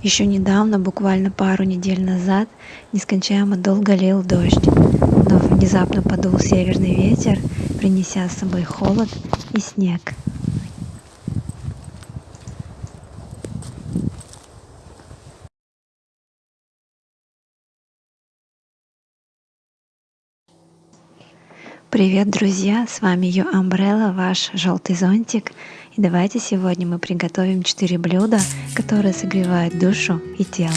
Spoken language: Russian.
Еще недавно, буквально пару недель назад, нескончаемо долго лил дождь, но внезапно подул северный ветер, принеся с собой холод и снег. Привет, друзья! С вами Ю Umbrella, ваш желтый зонтик. И давайте сегодня мы приготовим 4 блюда, которые согревают душу и тело.